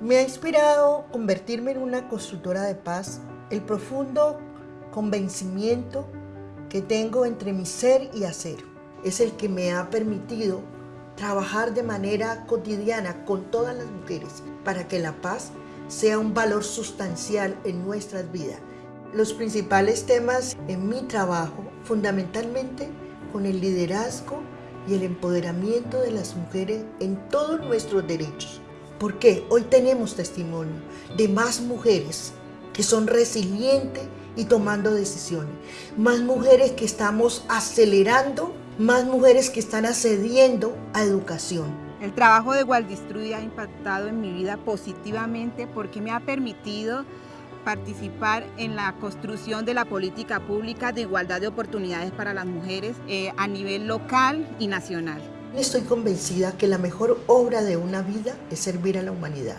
Me ha inspirado convertirme en una constructora de paz el profundo convencimiento que tengo entre mi ser y hacer. Es el que me ha permitido trabajar de manera cotidiana con todas las mujeres para que la paz sea un valor sustancial en nuestras vidas. Los principales temas en mi trabajo, fundamentalmente con el liderazgo y el empoderamiento de las mujeres en todos nuestros derechos. Porque hoy tenemos testimonio de más mujeres que son resilientes y tomando decisiones. Más mujeres que estamos acelerando, más mujeres que están accediendo a educación. El trabajo de Waldistruy ha impactado en mi vida positivamente porque me ha permitido participar en la construcción de la política pública de igualdad de oportunidades para las mujeres eh, a nivel local y nacional. Estoy convencida que la mejor obra de una vida es servir a la humanidad.